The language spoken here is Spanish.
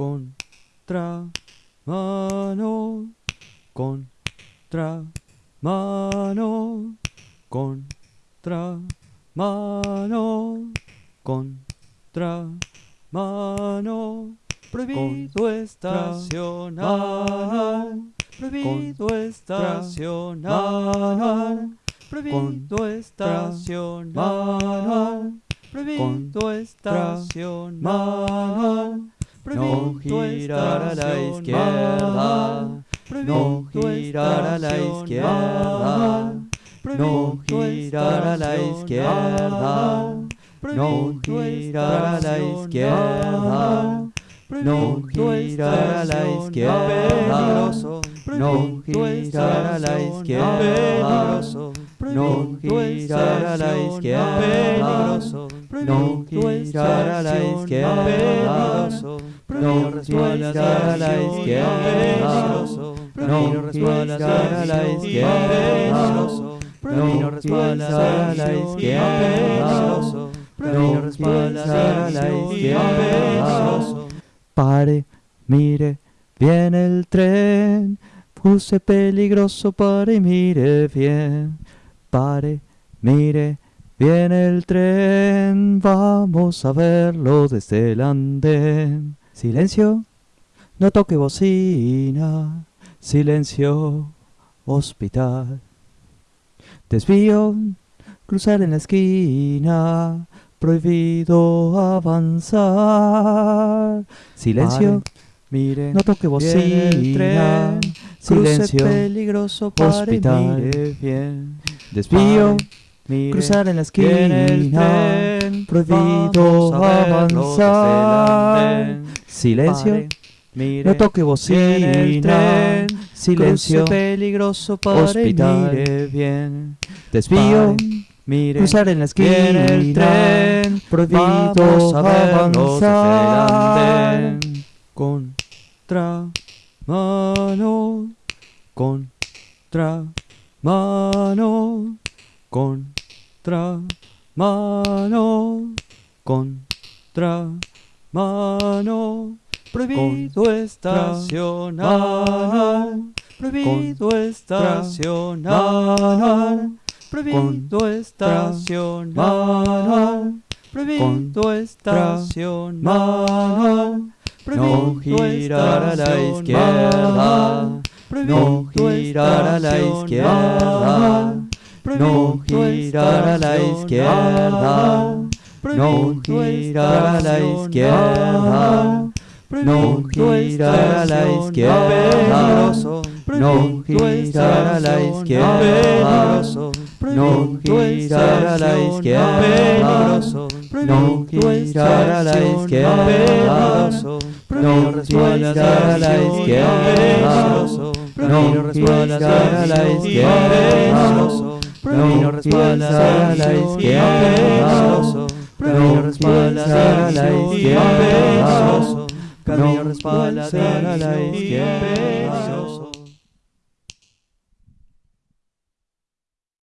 contra mano, contra mano, contra mano, contra mano. Prohibido estacionar, prohibido estacionar, prohibido estacionar, prohibido estacionar. No girar a la izquierda, no girar a la izquierda, no girar a la izquierda, no girar a la izquierda, no girar a la izquierda, no girar a la izquierda, no girar a la izquierda, no girar a la izquierda, no girar a la izquierda, no girar a la izquierda, no girar a la izquierda, no girar a la izquierda. Pare, mire, viene el tren, puse peligroso, pare, mire bien, pare, mire, viene el tren, vamos a verlo desde el andén. Silencio, no toque bocina, silencio, hospital. Desvío, cruzar en la esquina, prohibido avanzar. Silencio, Mire, no toque viene el bocina, tren, cruce silencio, peligroso, pare, hospital. mire bien. desvío, Pare, mire, cruzar en la esquina, tren, prohibido avanzar. Silencio, Pare, mire, no toque viene el bocina, tren, silencio, peligroso, pare, hospital. mire bien. desvío, Pare, mire, cruzar en la viene el esquina, tren, prohibido vamos a avanzar. Contra mano, contra mano, contra mano, contra mano. Prohibido estacionar, prohibido estacionar, prohibido estacionar, prohibido estacionar. No girar a la izquierda, no girar a la izquierda, no girar a la izquierda, no girar a la izquierda, no girar a la izquierda, no girar a la izquierda, no girar a la izquierda, no girar a la izquierda, no girar a la izquierda, no girar a la izquierda no girar a la izquierda, no girar a la izquierda, no girar a la izquierda.